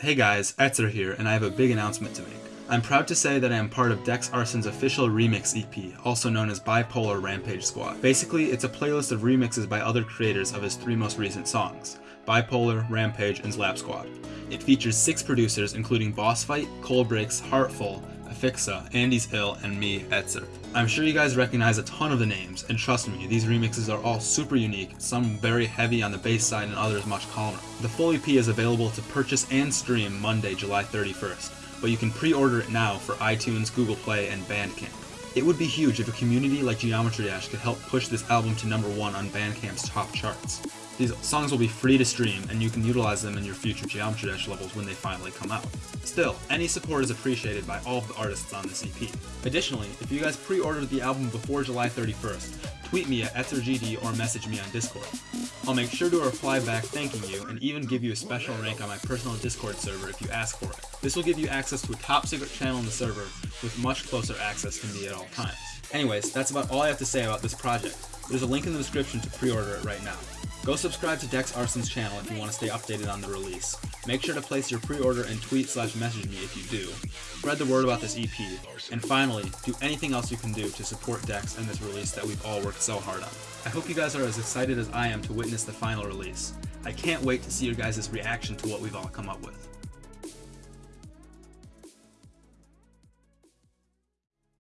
Hey guys, Etzer here, and I have a big announcement to make. I'm proud to say that I am part of Dex Arson's official remix EP, also known as Bipolar Rampage Squad. Basically, it's a playlist of remixes by other creators of his three most recent songs, Bipolar, Rampage, and Slap Squad. It features six producers including Boss Fight, ColBreakz, Heartful, Afixa, Andy's Ill, and me, Etzer. I'm sure you guys recognize a ton of the names, and trust me, these remixes are all super unique, some very heavy on the bass side and others much calmer. The full EP is available to purchase and stream Monday, July 31st, but you can pre-order it now for iTunes, Google Play, and Bandcamp. It would be huge if a community like Geometry Dash could help push this album to number one on Bandcamp's top charts. These songs will be free to stream, and you can utilize them in your future Geometry Dash levels when they finally come out. Still, any support is appreciated by all of the artists on this EP. Additionally, if you guys pre-ordered the album before July 31st, tweet me at EtzerGD or message me on Discord. I'll make sure to reply back thanking you and even give you a special rank on my personal Discord server if you ask for it. This will give you access to a top secret channel in the server with much closer access to me at all times. Anyways, that's about all I have to say about this project. There's a link in the description to pre-order it right now. Go subscribe to Dex Arson's channel if you want to stay updated on the release. Make sure to place your pre-order and tweet slash message me if you do. Spread the word about this EP. And finally, do anything else you can do to support Dex and this release that we've all worked so hard on. I hope you guys are as excited as I am to witness the final release. I can't wait to see your guys' reaction to what we've all come up with.